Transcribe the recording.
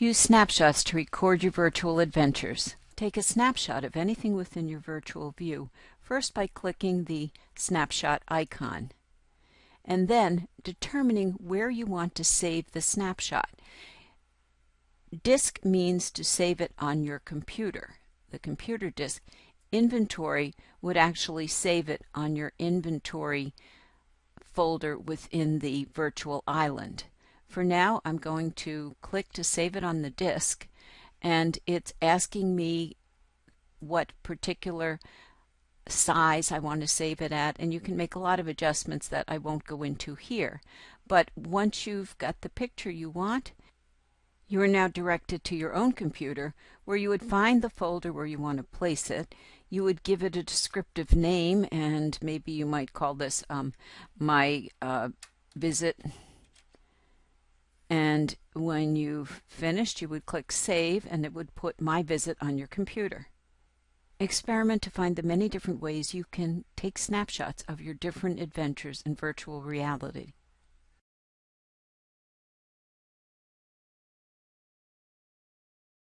Use snapshots to record your virtual adventures. Take a snapshot of anything within your virtual view, first by clicking the snapshot icon, and then determining where you want to save the snapshot. Disk means to save it on your computer, the computer disk. Inventory would actually save it on your inventory folder within the virtual island. For now, I'm going to click to save it on the disk, and it's asking me what particular size I want to save it at, and you can make a lot of adjustments that I won't go into here. But once you've got the picture you want, you are now directed to your own computer where you would find the folder where you want to place it. You would give it a descriptive name, and maybe you might call this um, my uh, visit when you've finished, you would click Save and it would put My Visit on your computer. Experiment to find the many different ways you can take snapshots of your different adventures in virtual reality.